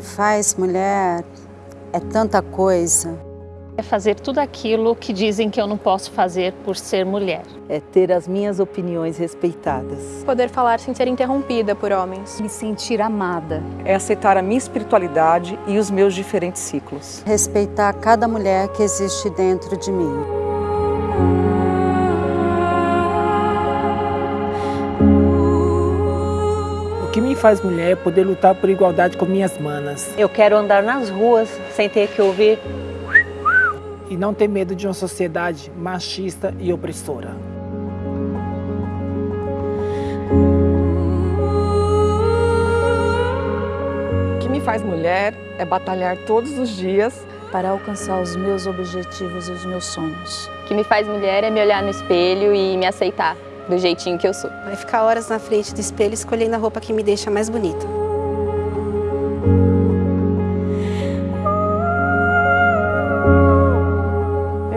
faz mulher é tanta coisa. É fazer tudo aquilo que dizem que eu não posso fazer por ser mulher. É ter as minhas opiniões respeitadas. Poder falar sem ser interrompida por homens. Me sentir amada. É aceitar a minha espiritualidade e os meus diferentes ciclos. Respeitar cada mulher que existe dentro de mim. Que me faz mulher é poder lutar por igualdade com minhas manas. Eu quero andar nas ruas sem ter que ouvir e não ter medo de uma sociedade machista e opressora. O que me faz mulher é batalhar todos os dias para alcançar os meus objetivos e os meus sonhos. O que me faz mulher é me olhar no espelho e me aceitar do jeitinho que eu sou. Vai ficar horas na frente do espelho escolhendo a roupa que me deixa mais bonita.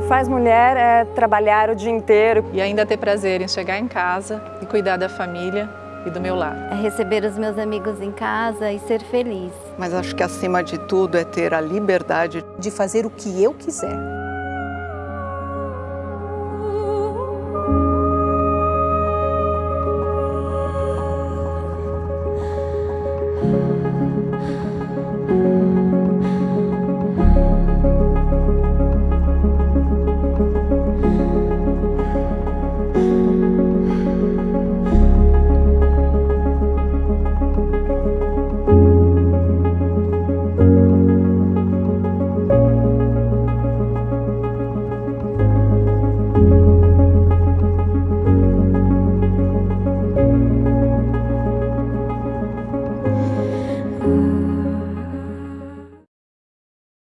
faz mulher é trabalhar o dia inteiro. E ainda ter prazer em chegar em casa e cuidar da família e do meu lar. É receber os meus amigos em casa e ser feliz. Mas acho que acima de tudo é ter a liberdade de fazer o que eu quiser. 음